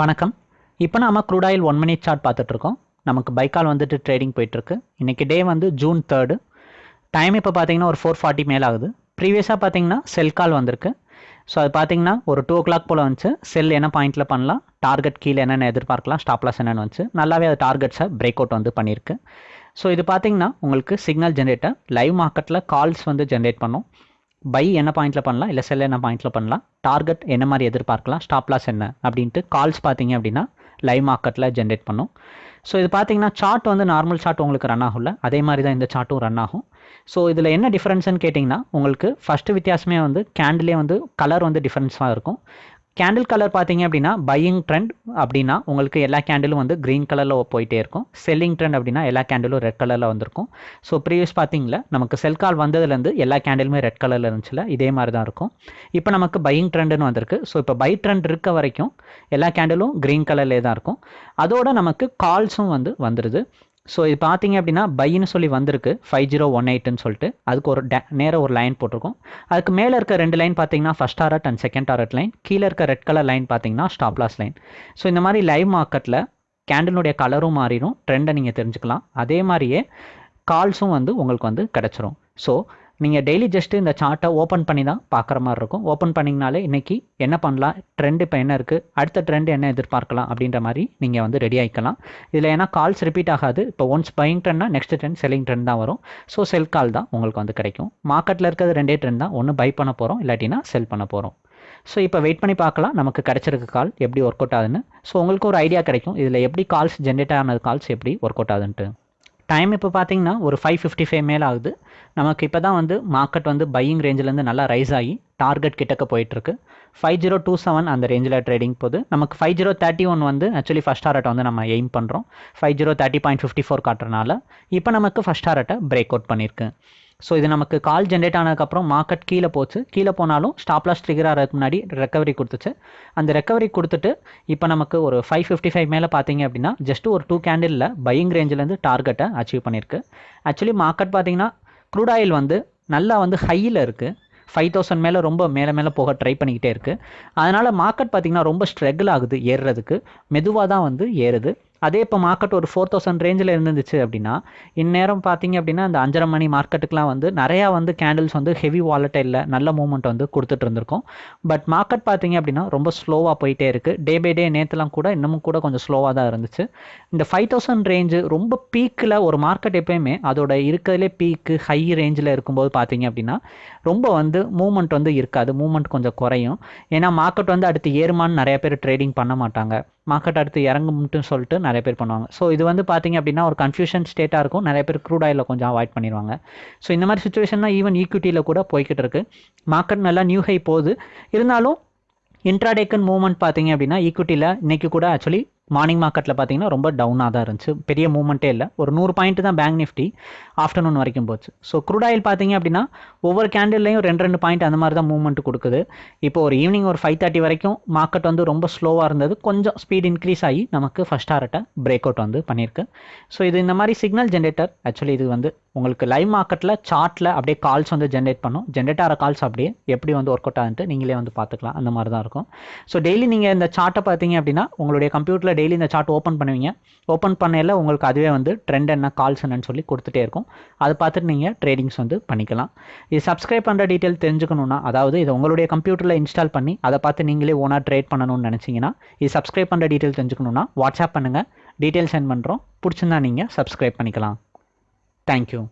வணக்கம். இப்போ நாம crude oil one minute chart பார்த்துட்ருக்கோம் நமக்கு பைக்கால் வந்துட்டு ட்ரேடிங் போயிட்டுருக்கு. இன்றைக்கி டே வந்து ஜூன் தேர்டு டைம் இப்போ பார்த்தீங்கன்னா ஒரு ஃபோர் ஃபார்ட்டி மேல் ஆகுது. ப்ரீவியஸாக பார்த்தீங்கன்னா செல் கால் வந்திருக்கு. ஸோ அது பார்த்தீங்கன்னா ஒரு டூ ஓ கிளாக் போல் வந்துச்சு. செல் என்ன பாயிண்ட்டில் பண்ணலாம்? டார்கெட் கீழே என்னென்ன எதிர்பார்க்கலாம்? ஸ்டாப்லஸ் என்னென்னு வந்துச்சு? நல்லாவே அது டார்கெட்ஸை பிரேக் அவுட் வந்து பண்ணியிருக்கு. ஸோ இது பார்த்தீங்கன்னா உங்களுக்கு சிக்னல் ஜென்ரேட்டர் லைவ் மார்க்கெட்டில் கால்ஸ் வந்து ஜென்ரேட் பண்ணும். பை என்ன பாயிண்ட்டில் பண்ணலாம் இல்லை செல் என்ன பாயிண்ட்டில் பண்ணலாம் டார்கெட் என்ன மாதிரி எதிர்பார்க்கலாம் ஸ்டாப் லாஸ் என்ன அப்படின்ட்டு கால்ஸ் பார்த்தீங்க அப்படின்னா லைவ் மார்க்கெட்டில் ஜென்ரேட் பண்ணும். ஸோ இது பார்த்தீங்கன்னா சார்ட் வந்து நார்மல் சார்ட் உங்களுக்கு ரன் ஆகும்ல அதே மாதிரி தான் இந்த சார்ட்டும் ரன் ஆகும். ஸோ இதில் என்ன டிஃப்ரென்ஸ்னு கேட்டிங்கன்னா உங்களுக்கு ஃபஸ்ட்டு வித்தியாசமே வந்து கேண்டிலே வந்து கலர் வந்து டிஃப்ரென்ஸாக இருக்கும். கேண்டில் கலர் பார்த்தீங்க அப்படின்னா பையிங் ட்ரெண்ட் அப்படின்னா உங்களுக்கு எல்லா கேண்டிலும் வந்து க்ரீன் கலரில் போயிட்டே இருக்கும். செல்லிங் ட்ரெண்ட் அப்படின்னா எல்லா கேண்டிலும் ரெட் கலரில் வந்திருக்கும். ஸோ ப்ரீவியஸ் பார்த்தீங்களா நமக்கு செல் கால் வந்ததுலேருந்து எல்லா கேண்டிலுமே ரெட் கலரில் இருந்துச்சுல இதே மாதிரி தான் இருக்கும். இப்போ நமக்கு பையிங் ட்ரெண்டுன்னு வந்திருக்கு. ஸோ இப்போ பை ட்ரெண்ட் இருக்க வரைக்கும் எல்லா கேண்டிலும் க்ரீன் கலர்லேயே தான் இருக்கும். அதோட நமக்கு கால்ஸும் வந்து வந்துடுது ஸோ இது பார்த்தீங்க அப்படின்னா பைன்னு சொல்லி வந்திருக்கு. ஃபைவ் ஜீரோ ஒன் எயிட்னு சொல்லிட்டு. அதுக்கு ஒரு டே நேராக ஒரு லைன் போட்டிருக்கோம். அதுக்கு மேலே இருக்க ரெண்டு லைன் பார்த்தீங்கன்னா first target and second target line கீழே இருக்க ரெட் கலர் லைன் பார்த்தீங்கன்னா ஸ்டாப்லாஸ் லைன் ஸோ இந்த மாதிரி லைவ் மார்க்கெட்டில் கேண்டலுடைய கலரும் மாறிடும். ட்ரெண்டை நீங்கள் தெரிஞ்சுக்கலாம். அதே மாதிரியே கால்ஸும் வந்து உங்களுக்கு வந்து கிடச்சிரும். ஸோ நீங்கள் டெய்லி ஜஸ்ட்டு இந்த சார்ட்டை ஓப்பன் பண்ணி தான் பார்க்குற மாதிரி இருக்கும். ஓப்பன் பண்ணிங்கனாலே இன்றைக்கி என்ன பண்ணலாம்? ட்ரெண்ட் இப்போ என்ன இருக்குது அடுத்த ட்ரெண்ட் என்ன எதிர்பார்க்கலாம்? அப்படின்ற மாதிரி நீங்கள் வந்து ரெடி ஆகிக்கலாம் இதில் ஏன்னா கால்ஸ் ரிப்பீட் ஆகாது. இப்போ ஒன்ஸ் பையிங் ட்ரெண்ட்னா நெக்ஸ்ட் ட்ரெண்ட் செல்லிங் ட்ரெண்ட் தான் வரும். ஸோ செல் கால் தான் உங்களுக்கு வந்து கிடைக்கும். மார்க்கெட்டில் இருக்கிறது ரெண்டே ட்ரெண்ட் தான். ஒன்று பை பண்ண போகிறோம் இல்லாட்டினா செல் பண்ண போகிறோம் ஸோ இப்போ வெயிட் பண்ணி பார்க்கலாம். நமக்கு கிடச்சிருக்க கால் எப்படி ஒர்க் அவுட் ஆகுதுன்னு. ஸோ உங்களுக்கு ஒரு ஐடியா கிடைக்கும். இதில் எப்படி கால்ஸ் ஜென்ரேட் ஆனது கால்ஸ் எப்படி ஒர்க் அவுட் ஆகுதுன்ட்டு. டைம் இப்போ பார்த்தீங்கன்னா ஒரு ஃபைவ் ஃபிஃப்டி ஃபைவ் மேலே ஆகுது. நமக்கு இப்போ தான் வந்து மார்க்கெட் வந்து பையிங் ரேஞ்சிலேருந்து நல்லா ரைஸ் ஆகி டார்கெட் கிட்டக்க போயிட்டுருக்கு. ஃபைவ் ஜீரோ டூ செவன் அந்த ரேஞ்சில் ட்ரேடிங் போகுது. நமக்கு ஃபைவ் ஜீரோ தேர்ட்டி ஒன் வந்து ஆக்சுவலி ஃபஸ்ட் டாரட்டை வந்து நம்ம எய்ம் பண்ணுறோம் five zero thirty point fifty four காட்டுறனால இப்போ நமக்கு ஃபஸ்ட் டாரட்டை பிரேக் அவுட் பண்ணியிருக்கு ஸோ இது நமக்கு கால் ஜென்ரேட் ஆனதுக்கப்புறம் மார்க்கெட் கீழே போச்சு. கீழே போனாலும் ஸ்டாப் லாஸ் ட்ரிகர் ஆகிறதுக்கு முன்னாடி ரெக்கவரி கொடுத்துச்சு. அந்த ரெக்கவரி கொடுத்துட்டு இப்போ நமக்கு ஒரு ஃபைவ் ஃபிஃப்டி ஃபைவ் மேலே பார்த்தீங்க அப்படின்னா ஜஸ்ட் ஒரு டூ கேண்டிலில் பையிங் ரேஞ்சிலேருந்து டார்கெட்டை அச்சீவ் பண்ணியிருக்கு. ஆக்சுவலி மார்க்கெட் பார்த்தீங்கன்னா க்ரூட் ஆயில் வந்து நல்லா வந்து ஹையில் இருக்குது ஃபைவ் தௌசண்ட் மேலே ரொம்ப மேலே மேலே போக ட்ரை பண்ணிக்கிட்டே இருக்குது அதனால் மார்க்கெட் பார்த்திங்கன்னா ரொம்ப ஸ்ட்ரகிள் ஆகுது ஏறுறதுக்கு. மெதுவாக தான் வந்து ஏறுது. அதே இப்போ மார்க்கெட் ஒரு ஃபோர் தௌசண்ட் ரேஞ்சில் இருந்துச்சு அப்படின்னா இந்நேரம் பார்த்தீங்க அப்படின்னா அந்த அஞ்சரை மணி மார்க்கெட்டுக்குலாம் வந்து நிறையா வந்து கேண்டில்ஸ் வந்து ஹெவி வாலட்டைலில் நல்ல மூவ்மெண்ட் வந்து கொடுத்துட்டு இருந்திருக்கும். பட் மார்க்கெட் பார்த்தீங்க அப்படின்னா ரொம்ப ஸ்லோவாக போயிட்டே இருக்குது டே பை டே நேற்றுலாம் கூட இன்னமும் கூட கொஞ்சம் ஸ்லோவாக தான் இருந்துச்சு. இந்த ஃபைவ் தௌசண்ட் ரேஞ்சு ரொம்ப பீக்கில் ஒரு மார்க்கெட் எப்பயுமே அதோட இருக்கிறதுலே பீக்கு ஹை ரேஞ்சில் இருக்கும்போது பார்த்தீங்க அப்படின்னா ரொம்ப வந்து மூவ்மெண்ட் வந்து இருக்காது. மூவ்மெண்ட் கொஞ்சம் குறையும். ஏன்னா மார்க்கெட் வந்து அடுத்து ஏறுமான்னு நிறைய பேர் ட்ரேடிங் பண்ண மாட்டாங்க. மார்க்கெட் அடுத்து இறங்கும்ட்டு சொல்லிட்டு நிறைய பேர் பண்ணுவாங்க. ஸோ இது வந்து பார்த்தீங்க அப்படின்னா ஒரு கன்ஃபியூஷன் ஸ்டேட்டாக இருக்கும். நிறைய பேர் க்ரூட் ஆயிலில் கொஞ்சம் அவாய்ட் பண்ணிடுவாங்க. ஸோ இந்த மாதிரி சுச்சுவேஷன் தான் ஈவன் ஈக்விட்டியில் கூட போய்கிட்டு இருக்கு. மார்க்கெட் நல்லா நியூ ஹை போகுது. இருந்தாலும் இன்ட்ராடேக்கன் மூவ்மெண்ட் பார்த்தீங்க அப்படின்னா ஈக்விட்டியில் இன்றைக்கி கூட ஆக்சுவலி மார்னிங் மார்க்கெட்டில் பார்த்தீங்கன்னா ரொம்ப டவுனாக தான் இருந்துச்சு. பெரிய மூவ்மெண்ட்டே இல்லை. ஒரு நூறு பாயிண்ட் தான் பேங்க் நிஃப்டி ஆஃப்டர்நூன் வரைக்கும் போச்சு. ஸோ க்ரூட் ஆயில் பார்த்தீங்க அப்படின்னா ஒவ்வொரு கேண்டில்லையும் ரெண்டு ரெண்டு பாயிண்ட் அந்த மாதிரி தான் மூவ்மெண்ட் கொடுக்குது. இப்போ ஒரு ஈவினிங் ஒரு ஃபைவ் தேர்ட்டி வரைக்கும் மார்க்கெட் வந்து ரொம்ப ஸ்லோவாக இருந்தது. கொஞ்சம் ஸ்பீட் இன்க்ரீஸ் ஆகி நமக்கு ஃபஸ்ட் ஹார்ட்டை பிரேக் அவுட் வந்து பண்ணியிருக்கு. ஸோ இது இந்த மாதிரி சிக்னல் ஜென்ரேட்டர் ஆக்சுவலி இது வந்து உங்களுக்கு லைவ் மார்க்கெட்டில் சார்ட்டில் அப்படியே கால்ஸ் வந்து ஜென்ரேட் பண்ணும். ஜென்ரேட் ஆகிற கால்ஸ் அப்படியே எப்படி வந்து ஒர்க் அவுட் ஆகுன்ட்டு நீங்களே வந்து பார்த்துக்கலாம் அந்த மாதிரி தான் இருக்கும். ஸோ டெய்லி நீங்கள் இந்த சார்ட்டை பார்த்தீங்க அப்படின்னா உங்களுடைய கம்ப்யூட்டரில் டெய்லி இந்த சார்ட் ஓப்பன் பண்ணுவீங்க. ஓப்பன் பண்ணையில் உங்களுக்கு அதுவே வந்து ட்ரெண்ட் என்ன கால்ஸ் என்னன்னு சொல்லி கொடுத்துட்டே இருக்கும். அதை பார்த்துட்டு நீங்கள் ட்ரேடிங்ஸ் வந்து பண்ணிக்கலாம். இது சப்ஸ்கிரைப் பண்ணுற டீட்டெயில் தெரிஞ்சுக்கணுன்னா அதாவது இது உங்களுடைய கம்ப்யூட்டரில் இன்ஸ்டால் பண்ணி அதை பார்த்து நீங்களே ஓனாக ட்ரேட் பண்ணணும்னு நினச்சிங்கன்னா இது சப்ஸ்கிரைப் பண்ணுற டீட்டெயில் தெரிஞ்சுக்கணுன்னா வாட்ஸ்அப் பண்ணுங்கள் டீட்டெயில் சென்ட் பண்ணுறோம் பிடிச்சிருந்தா நீங்கள் சப்ஸ்கிரைப் பண்ணிக்கலாம். தேங்க்யூ